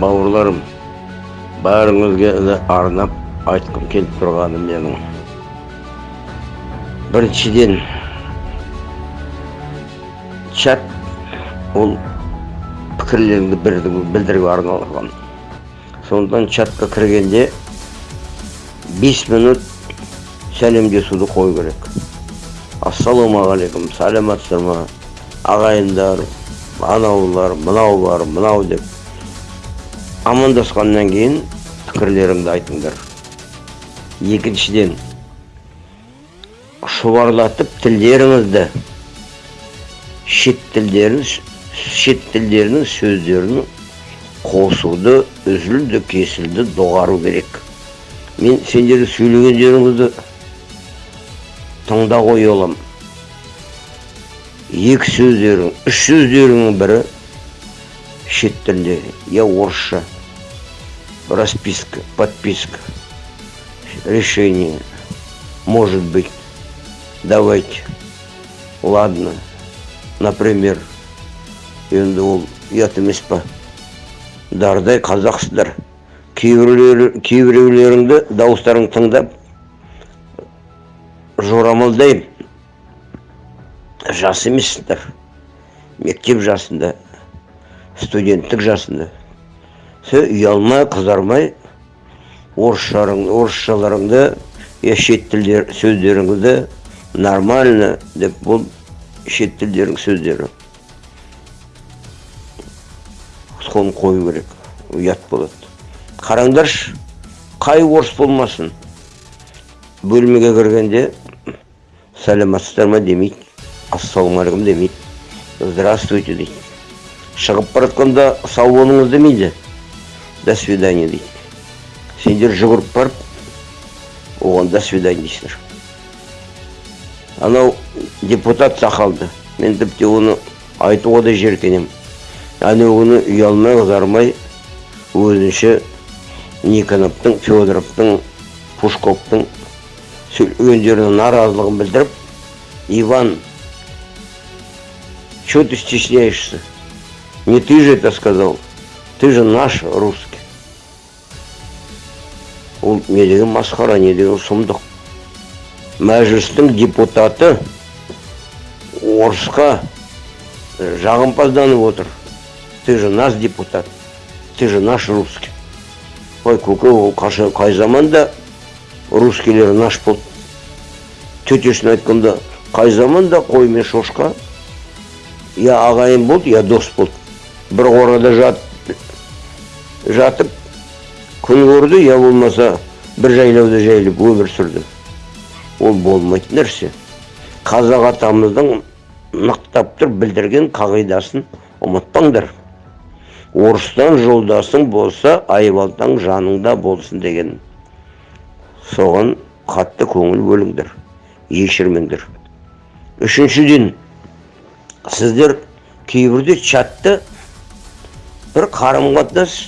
бауырларым бәріңізге де арнап айтқым келіп тұрғаны менің. Біріншіден чат ол пікірлеріңді білдіруге арналған. Сондықтан чатқа кіргенде бес минут сәлемдесуді қою керек. Ассалаумағалейкум сәлеметсіздер ма? Ағайындар анаулар мынау бар мынау деп. Амандасқаннан кейін пікірлеріңді айтыңдар. Екіншіден шұбарлатып тілдеріңізді шет тілдерін шет тілдерінің сөздерін қосуды үзілді кесілді доғару керек. Мен сендердің сөйлегендеріңізді тыңда қоя аламын екі сөздерің үш сөздеріңнің бірі шет тілде я орысша. расписка подписка решение может быть давайте ладно например енді ол ұят емес па дардай қазақсыздар кейбіреулер кейбіреулеріңді дауыстарыңды тыңдап жорамалдаймын жас емессіңдер мектеп жасында студенттік жасында Сен ұялмай қызармай орысшаларыңды я шет тілдер сөздеріңізді нормально деп бұл шет тілдердің сөздері. Соны қою керек ұят болады. Қараңдаршы қай орыс болмасын? Бөлмеге кіргенде сәлеметсіздер ма? демейді. Ассалаумағалейкум демейді. Здравствуйте дейді. Шығып бара жатқанда сау болыңыз демейді. До свидания дейді сендер жүгіріп барып оған до свидания дейсіңдер анау депутат сақалды мен тіпті оны айтуға да жеркенемін әнеу күні ұялмай қызармай өзінше никоновтың федоровтың пушковтың сөйлегендеріне наразылығын білдіріп иван что ты стесняешься? Не ты же это сказал. Ты же наш русский ол не деген масқара не деген сұмдық. Мәжілістің депутаты орысқа жағымпазданып отыр. Ты же наш депутат ты же наш русский. Ой көке ол қай заманда русскийлер наш болды? Тетесіне айтқанда қай заманда қой мен шошқа? Я ағайын болды я дос болды. Бір қорада жат, жатып күн көрді я болмаса бір жайлауда жайылып өмір сүрді ол болмайтын нәрсе. Қазақ атамыздың нықтап тұр білдірген қағидасын ұмытпаңдар. Орыстан жолдасың болса айбалтаң жаныңда болсын деген. Соған қатты көңіл бөліңдер ешірмеңдер. Үшіншіден сіздер кейбірде чатты бір қарым қатынас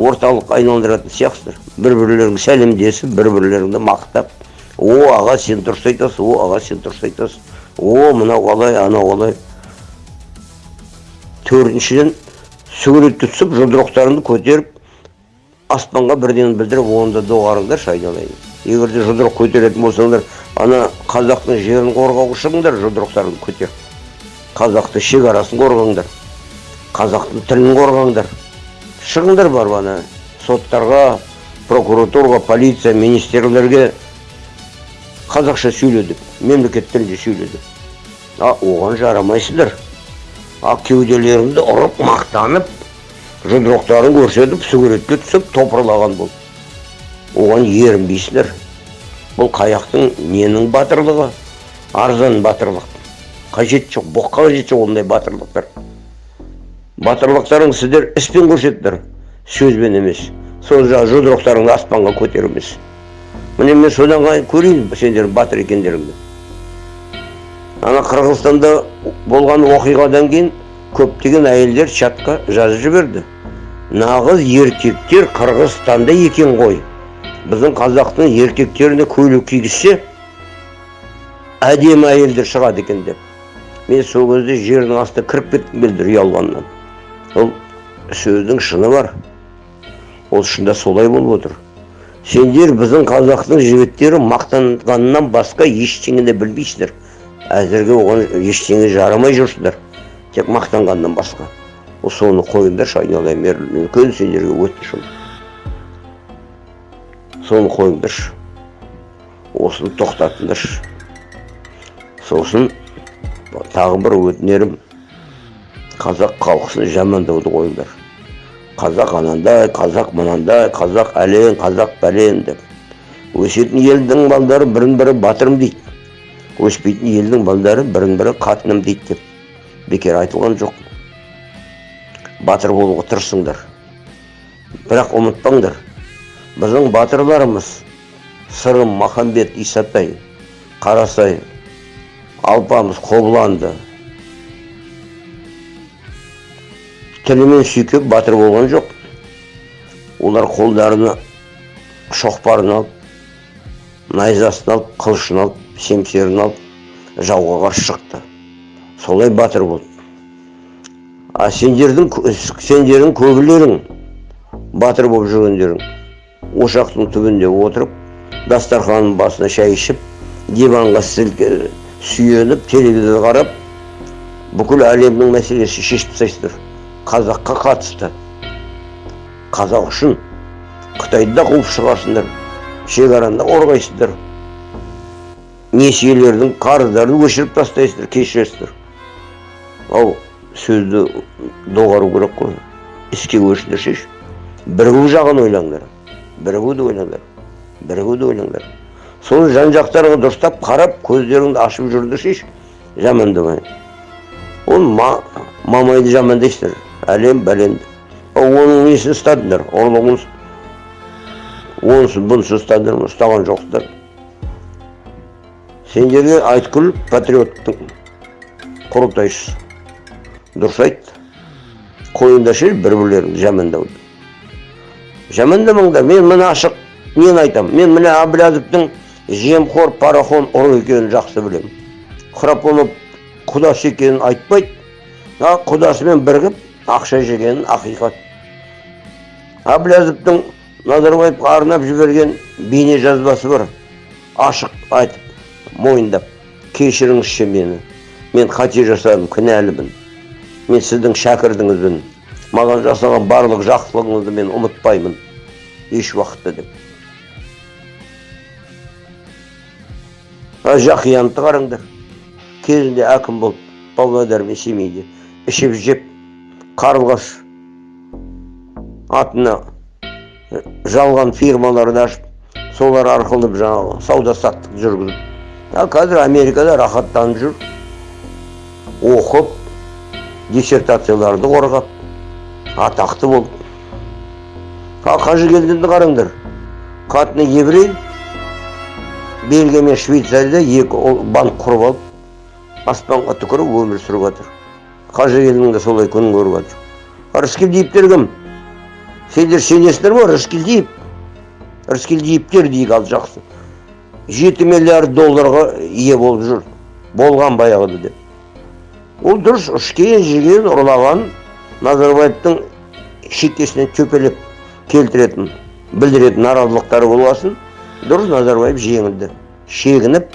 орталық айналдыратын сияқтысыздар. Бір бірлеріңді сәлемдесіп бір бірлеріңді мақтап о аға сен дұрыс айтасың о аға сен дұрыс айтасың о мынау қалай анау қалай төртіншіден суретті түсіп жұдырықтарыңды көтеріп аспанға бірден білдіріп оны да доғарыңдаршы айналайын егер де жұдырық көтеретін болсаңдар ана қазақтың жерін қорғауға шығыңдар жұдырықтарыңды көтеріп қазақты шекарасын қорғаңдар. Қазақтың тілін қорғаңдар. Шығыңдар барып ана соттарға прокуратураға полиция министрлерге қазақша сөйле деп мемлекет тілінде сөйле деп а оған жарамайсыздар. А кеуделеріңді ұрып мақтанып жұдырықтарын көрсетіп суретке түсіп топырлаған бол. Оған ерінбейсіңдер бұл қаяқтың ненің батырлығы? Арзан батырлық. Қажеті жоқ боққа қажеті жоқ ондай батырлықтар. Батырлықтарың сіздер іспен көрсеттіңдер сөзбен емес сол жаңағы жұдырықтарыңды аспанға көтеру емес міне мен содан көрейін сендердің батыр екендеріңді? Ана қырғызстанда болған оқиғадан кейін көптеген әйелдер чатқа жазып жіберді. Нағыз еркектер қырғызстанда екен ғой. Біздің қазақтың еркектеріне көйлек кигізсе әдемі әйелдер шығады екен деп. Мен сол кезде жердің астына кіріп кеткім келді ұялғаннан. Ол сөздің шыны бар. Ол шында солай болып отыр. Сендер біздің қазақтың жігіттері мақтанғаннан басқа ештеңе де білмейсіңдер әзірге оған ештеңе жарамай жүрсіңдер тек мақтанғаннан басқа. Ол соны қойыңдаршы айналайын үлкен сендерге өтінішім соны қойыңдаршы. Осыны тоқтатыңдаршы. Сосын тағы бір өтінерім. Қазақ халқысын жамандауды қойыңдар қазақ анандай қазақ мынандай қазақ әлен қазақ бәлен деп өсетін елдің балдары бірін бірі батырым дейді өспейтін елдің балдары бірін бірі қатыным дейді деп бекер айтылған жоқ батыр болуға тырысыңдар бірақ ұмытпаңдар біздің батырларымыз сырым махамбет исатай қарасай алпамыс қобыланды тілімен сүйкеп батыр болған жоқ. Олар қолдарына шоқпарын алып найзасын алып қылышын алып семсерін алып жауға қарсы шықты. Солай батыр болды а сендердің сендердің көбілерің батыр болып жүргендерің ошақтың түбінде отырып дастарханның басына шай ішіп диванға сүйеніп телевизор қарап бүкіл әлемнің мәселесін шешіп тастайсыздар. Қазаққа қатысты. Қазақ үшін қытайды да қуып шығарсыңдар шекараны да несиелердің қарыздарын өшіріп тастайсыздар кешіресіздер ал сөзді доғару керек қой. Іске көшіңдерші бірігу жағын ойлаңдар. Бірігуді ойлаңдар. Бірігуді ойлаңдар. Соны жан жақтарыңа дұрыстап қарап көздеріңді ашып жүріңдерші жамандамай. Ол ма, мамайды жамандайсыздар әлем бәленді оның несін ұстадыңдар? Ұрлығын онысын бұнысын ұстадыңдар ұстаған жоқсыздар. Сендерге айткүл патриоттың құрылтайшысы. Дұрыс айтты қойыңдаршы бір бірлеріңді жамандауды. Жамандамаңдар мен мына ашық нені айтамын. Мен міне әбіләзовтың жемқор парахон ұры екенін жақсы білемін. Храпонов құдасы екенін айтпайды. Құдасымен бірігіп ақша жегенін ақиқат. Әбіләзовтың назарбаевқа арнап жіберген бейне жазбасы бар. Ашық айтып мойындап кешіріңізші мені. Мен қате жасадым кінәлімін. Мен сіздің шәкіртіңізбін маған жасаған барлық жақсылығыңызды мен ұмытпаймын. Еш уақытта деп. Жақиянты қараңдар. Кезінде әкім болып павлодар мен семейде ішіп жеп қарлығаш атына жалған фирмаларды ашып солар арқылы жаңағы сауда саттық жүргізіп. Ал қазір америкада рахаттанып жүр. Оқып диссертацияларды қорғап атақты болды. Ал қажыгелдинді қараңдар. Қатыны еврей бельгия мен швейцарияда екі банк құрып алып аспанға түкіріп өмір сүріп жатыр қажыгелдин де солай күн көріп жатыр рыскелдиевтер кім? Сендер сенесіңдер ма рыскелдиев рыскелдиевтер дейік ал жақсы. Жеті миллиард долларға ие болып жүр. Болған баяғыда деп. Ол дұрыс ішкен жеген ұрлаған назарбаевтың шекесінен төпелеп келтіретін білдіретін наразылықтары болғасын дұрыс назарбаев жеңілді шегініп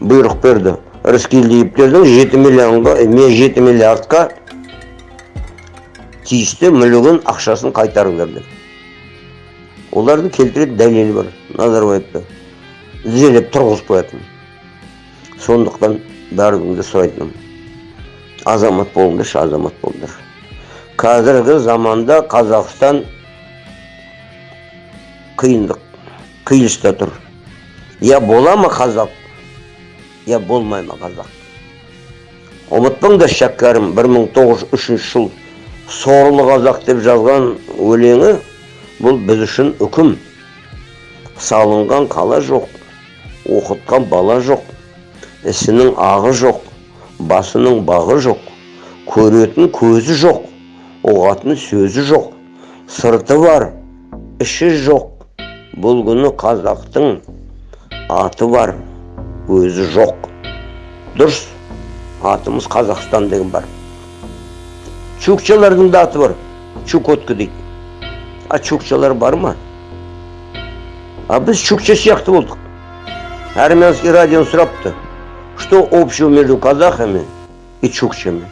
бұйрық берді. Рыскелдиевтердің жеті миллионға жеті миллиардқа тиісті мүлігін ақшасын қайтарыңдар деп. Олардың келтіретін дәлелі бар назарбаевты тізелеп тұрғызып қоятын. Сондықтан бәріңді сұрайтыным. Азамат болыңдаршы азамат болыңдар. Қазіргі заманда қазақстан қиындық қиылыста тұр. Я бола ма қазақ? Я болмай ма қазақ ұмытпаңдар шәкәрім 1903 жыл сорлы қазақ деп жазған өлеңі бұл біз үшін үкім салынған қала жоқ оқытқан бала жоқ ісінің ағы жоқ басының бағы жоқ көретін көзі жоқ ұғатын сөзі жоқ сырты бар іші жоқ бұл күні қазақтың аты бар өзі жоқ. Дұрыс. Атымыз қазақстан деген бар. Чукчалардың да аты бар. Чукотка дейді. А чукчалар бар ма? А біз чукча сияқты болдық. Армянский радионы сұрапты. Что общего между казахами и чукчами?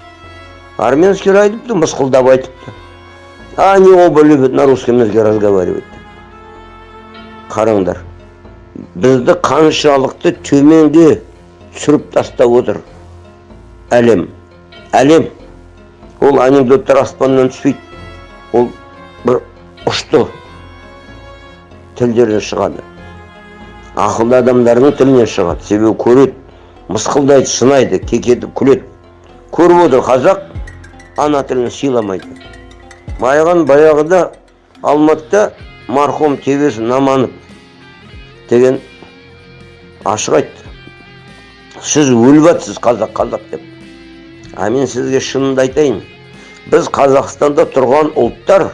Армянский радио мысқылдап айтыпты. Они оба любят на русском языке разговаривать. Қараңдар. Бізді қаншалықты төменге түсіріп тастап отыр әлем әлем ол анекдоттар аспаннан түспейді ол бір ұшты тілдерден шығады ақылды адамдардың тілінен шығады себебі көреді мысқылдайды сынайды кекетіп күледі көріп отыр қазақ ана тілін сыйламайды маған баяғыда алматыда марқұм тебес наманов деген ашық айтты. Сіз өліп жатсыз қазақ қазақ деп. А мен сізге шынымды айтайын. Біз қазақстанда тұрған ұлттар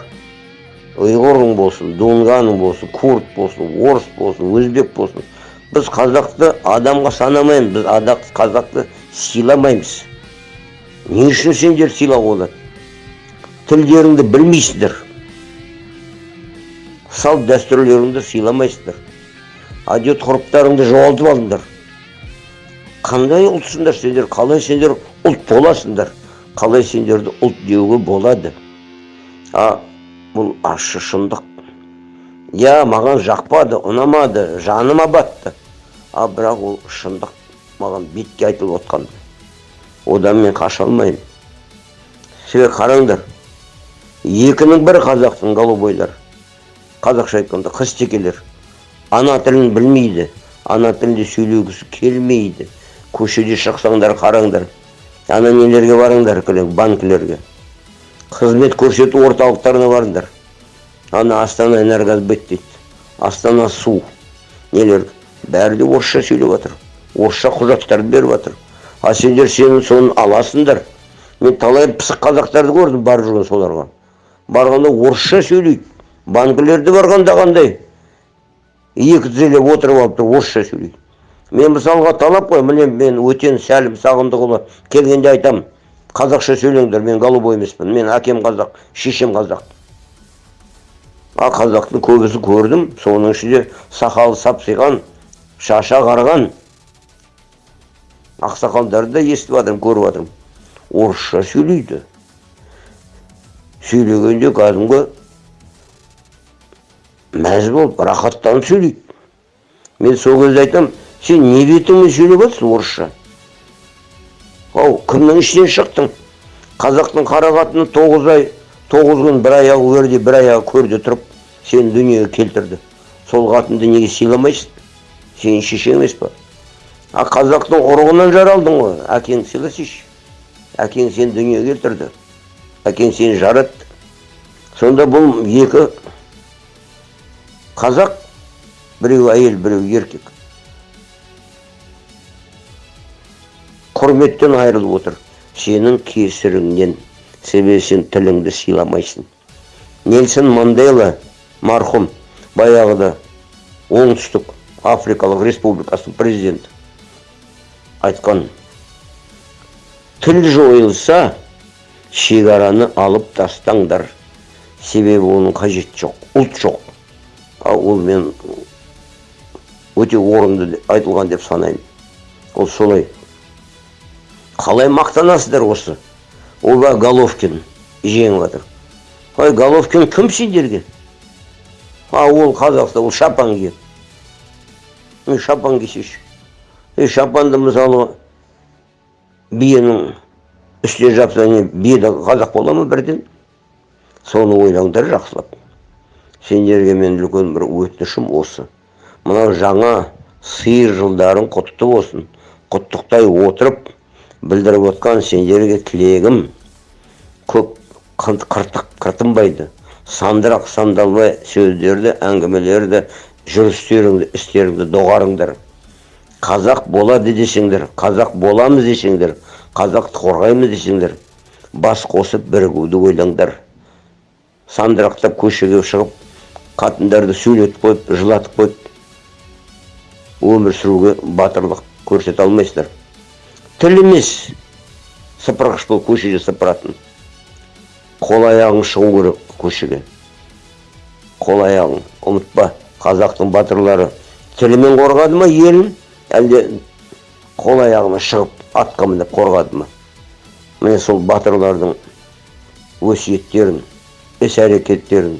ұйғырың болсын дунганың болсын курд болсын орыс болсын өзбек болсын. Біз қазақты адамға санамаймыз біз адақ, қазақты сыйламаймыз. Не үшін сендер сыйлауға болады тілдеріңді білмейсіңдер салт дәстүрлеріңді сыйламайсыңдар әдет ғұрыптарыңды жоғалтып алдыңдар қандай ұлтсыңдар сендер? Қалай сендер ұлт боласыңдар? Қалай сендерді ұлт деуге болады? А бұл ащы шындық. Иә маған жақпады ұнамады жаныма батты а бірақ ол шындық маған бетке айтылып отқан. Одан мен қаша алмаймын. Себебі қараңдар екінің бірі қазақтың голубойлар қазақша айтқанда қызтекелер ана тілін білмейді ана тілінде сөйлегісі келмейді көшеде шықсаңдар қараңдар ана нелерге барыңдар банкілерге қызмет көрсету орталықтарына барыңдар ана астана энергосбыт дейді астана су нелер бәрі де орысша сөйлеп жатыр орысша құжаттарды беріп жатыр а сендер сенің соны аласыңдар мен талай пысық қазақтарды көрдім барып жүрген соларға барғанда орысша сөйлейді банкілерде барғанда қандай екі тізелеп отырып алып тұр орысша сөйлейді. Мен мысалға талап қой міне мен өтен сәлім сағындықұлы келгенде айтам қазақша сөйлеңдер мен голубой емеспін мен әкем қазақ шешем қазақ. А қазақтың көбісін көрдім соның ішінде сақалы сапсиған шаша қарған. Ақсақалдарды да естіп жатырмын көріп жатырмын орысша сөйлейді. Сөйлегенде кәдімгі мәз болып рахаттанып сөйлейді. Мен сол кезде айтамын сен не бетіңмен сөйлеп жатрсың орысша? Ау кімнің ішінен шықтың? Қазақтың қара қатыны тоғыз ай тоғыз күн бір аяғы өрде бір аяғы көрде тұрып сені дүниеге келтірді. Сол қатынды неге сыйламайсың? Сенің шешең емес па а қазақтың ұрығынан жаралдың ғой әкең сыйласайшы әкең сені дүниеге келтірді әкең сені жаратты. Сонда бұл екі қазақ біреу әйел біреу еркек. Құрметтен айырылып отыр. Сенің кесіріңнен себебі сен тіліңді сыйламайсың. Нельсон мандела марқұм баяғыда оңтүстік африкалық республикасының президенті. Айтқан тіл жойылса шекараны алып тастаңдар. Себебі оның қажеті жоқ ұлт жоқ ол мен өте орынды айтылған деп санаймын. Ол солай. Қалай мақтанасыздар осы? Оба головкин? Жеңіп жатыр. Ой головкин кім сендерге? А ол қазақста ол шапан киеді шапан кисейші е шапанды мысалы биенің үстіне жапса не бие қазақ бола ма бірден? Соны ойлаңдар жақсылап. Сендерге мен үлкен бір өтінішім осы. Мынау жаңа сиыр жылдарың құтты болсын. Құттықтай отырып білдіріп отқан сендерге тілегім көп қыртық қыртынбайды. Сандырақ сандалбай сөздерді әңгімелерді жүрістеріңді істеріңді доғарыңдар. Қазақ болады десеңдер қазақ боламыз десеңдер қазақты қорғаймыз десеңдер бас қосып бірігуді ойлаңдар. Сандырақтап көшеге шығып қатындарды сөйлетіп қойып жылатып қойып өмір сүруге батырлық көрсете алмайсыздар. Тіл емес сыпырғыш болып көшеде сыпыратын. Қол аяғың шығу керек көшеге. Қол аяғың ұмытпа қазақтың батырлары. Тілімен қорғады ма елін әлде қол аяғына шығып атқа мініп қорғады ма? Міне сол батырлардың өсиеттерін іс әрекеттерін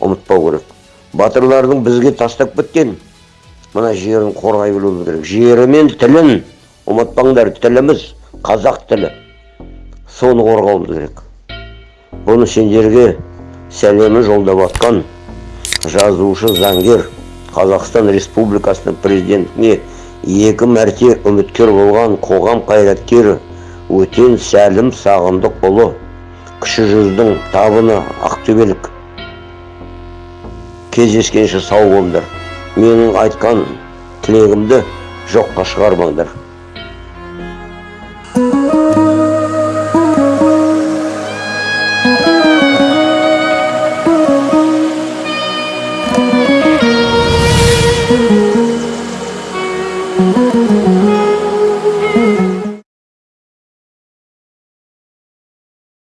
ұмытпау керек. Батырлардың бізге тастап кеткен мына жерін қорғай білуіміз керек. Жері мен тілін ұмытпаңдар тіліміз қазақ тілі. Соны қорғауымыз керек. Бұны сендерге сәлемін жолдап жатқан жазушы заңгер қазақстан республикасының президентіне екі мәрте үміткер болған қоғам қайраткері өтен сәлім сағындықұлы кіші жүздің табыны ақтөбелік кездескенше сау болыңдар. Менің айтқан тілегімді жоққа шығармаңдар.